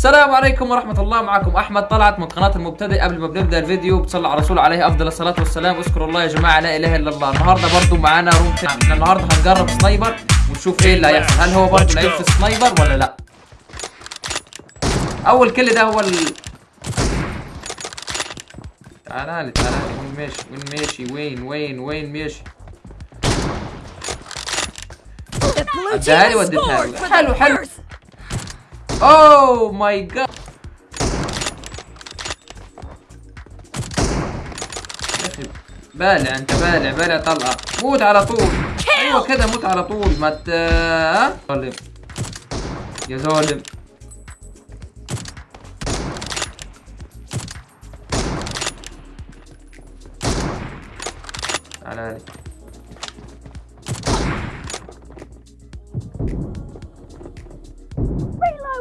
السلام عليكم ورحمة الله معكم أحمد طلعت من قناة المبتدئ قبل ما بنبدأ الفيديو. بتصلى على الرسول عليه أفضل الصلاة والسلام. اذكروا الله يا جماعة لا إله إلا الله. النهاردة برضو معانا room تاني. النهاردة هنجرب sniper ونشوف إيه اللي هيحصل. هل هو برضو لعيب في sniper ولا لأ؟ أول كل ده هو ال تعالى لي تعالى لي. وين ماشي؟ وين ماشي؟ وين؟ وين؟ وين ماشي؟ اديها لي وديتها له. the حلو حلو. جاد يا أخي بالع انت بالع بالع طلقه موت على طول. أيوه كده موت على طول. ما ت؟ ظالم. يا ظالم.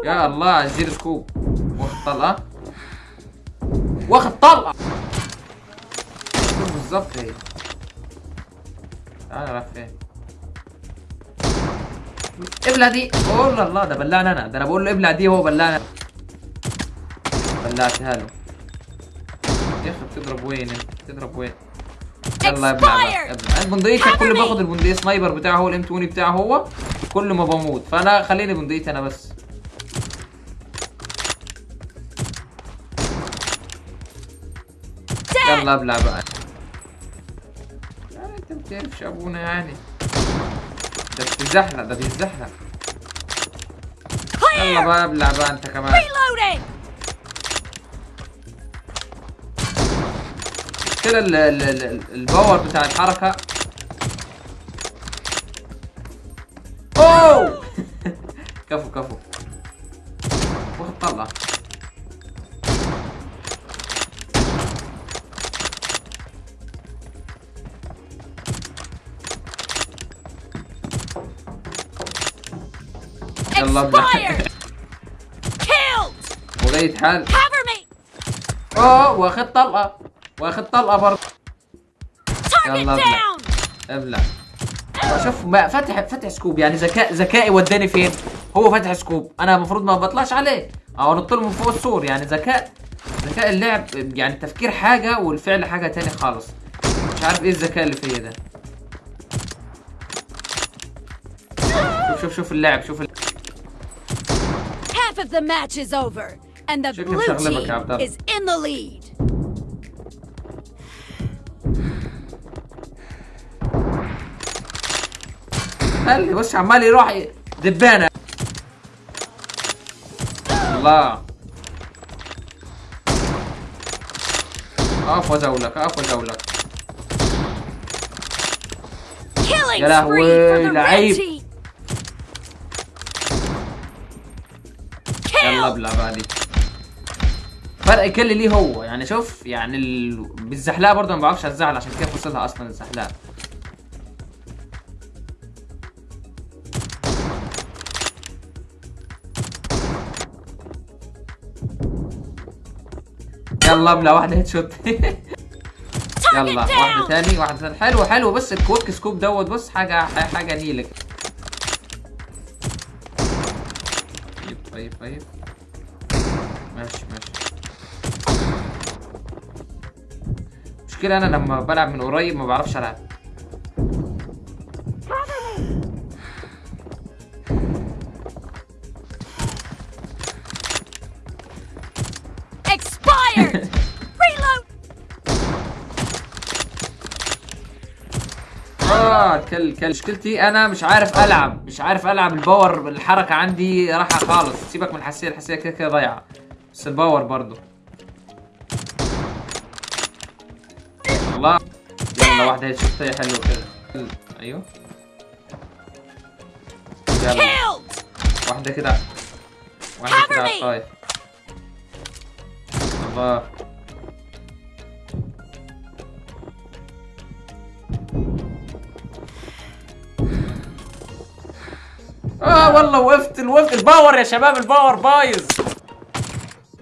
يا الله ال zero scope. واخد طلقة واخد طلقة شوف بالظبط هي. تعالى راح فين؟ ابلع دي. أوه الله ده بلعني أنا. ده أنا بقول له ابلع دي هو بلعني بلعتها له يا أخي بتضرب وين؟ انت بتضرب وين؟ يلا ابلع بقى ابلع. البندقية كل ما باخد البندقية sniper بتاعه هو ال M 20 بتاعه هو كل ما بموت. فأنا خليني بندقيتي أنا بس. يلا ابلع بقى. يعني انت بتعرفش ابونا يعني. ده بتزحلق ده بيزحلق. يلا. بقى ابلع بقى انت كمان. كده ال- ال- ال- الباور بتاع الحركة. أوه! كفو كفو. واخد طلع يلا أبلع. Cover me. أوه واخد طلقة. واخد طلقة برضه. يلا أبلع. شوف بقى فاتح فاتح scope. يعني ذكاء ذكائي وداني فين؟ هو فاتح scope. أنا المفروض ما بطلعش عليه. أو انط له من فوق السور. يعني ذكاء ذكاء اللعب يعني التفكير حاجة والفعل حاجة تاني خالص. مش عارف إيه الذكاء اللي فيا ده. شوف شوف شوف اللعب. شوف of the match is over, and the شكلي blue مشغلبك يا عبد team الله. is in the lead. قال لي بص عمال يروح ي- دبانه الله اقف وازولك اقف وازولك Killing يا لهوي، spree for the red لعيب. بقى دي. فرق كل ليه هو. يعني شوف يعني ال... بالزحلقة برضه ما بعرفش ازعل عشان كده فصلها أصلا الزحلقة. يلا ابلع واحدة headshot يلا واحدة. تاني واحدة تاني. حلو حلو. بس ال quick scope دوت بص حاجة حاجة نيلك طيب طيب طيب. ماشي ماشي. مشكلة أنا لما بلعب من قريب ما بعرفش. Reload. آه كل كل مشكلتي أنا مش عارف ألعب. مش عارف ألعب. ال power الحركة عندي راحة خالص. سيبك من الحساسية الحساسية كده كده ضايعة. بس ال power برضو. الله. يلا واحدة headshot هي حلوة كده. أيوه. يلا. واحدة كده. واحدة كده على. الطايف الله. آه والله وقفت وقفت الباور يا شباب الباور بايظ.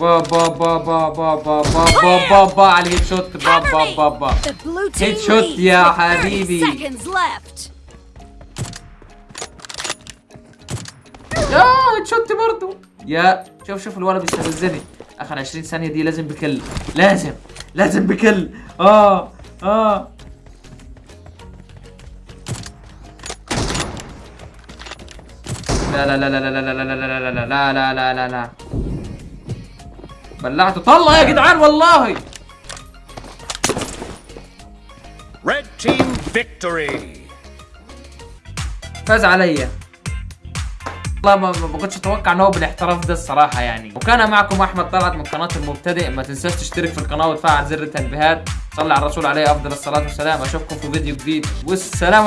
با با با با با با با با با با على الهيد شوت با با با با Headshot leads يا with 30 حبيبي. يا شوت برضو يا شوف شوف الولد بيستفزني اخر 20 ثانية دي لازم بكل لازم لازم بكل آه آه لا لا لا لا لا لا لا لا لا لا لا لا لا لا لا بلعته طلع يا جدعان والله. Red team victory. فاز عليا. والله ما كنتش أتوقع إن هو بالاحتراف ده الصراحة يعني. وكان معكم أحمد طلعت من قناة المبتدئ. ما تنساش تشترك في القناة وتفعل زر التنبيهات. صلي على الرسول عليه أفضل الصلاة والسلام. أشوفكم في فيديو جديد. والسلام